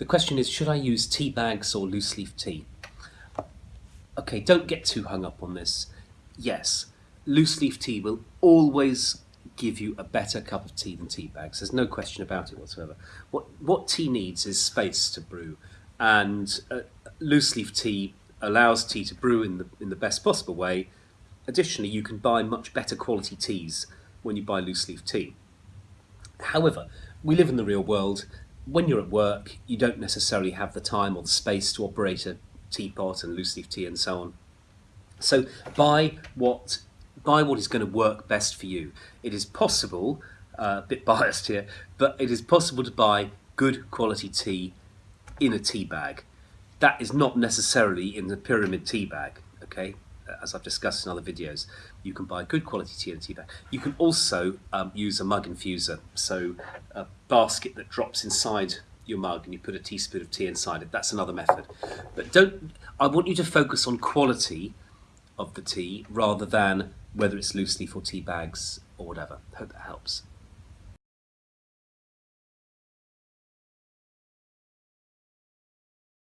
The question is, should I use tea bags or loose leaf tea? Okay, don't get too hung up on this. Yes, loose leaf tea will always give you a better cup of tea than tea bags. There's no question about it whatsoever. What what tea needs is space to brew, and uh, loose leaf tea allows tea to brew in the in the best possible way. Additionally, you can buy much better quality teas when you buy loose leaf tea. However, we live in the real world. When you're at work, you don't necessarily have the time or the space to operate a teapot and loose leaf tea and so on. So buy what buy what is going to work best for you. It is possible, uh, a bit biased here, but it is possible to buy good quality tea in a tea bag. That is not necessarily in the pyramid tea bag, okay? As I've discussed in other videos, you can buy good quality tea bag. You can also um, use a mug infuser, so a basket that drops inside your mug and you put a teaspoon of tea inside it. That's another method. But don't. I want you to focus on quality of the tea rather than whether it's loose leaf or tea bags or whatever. Hope that helps.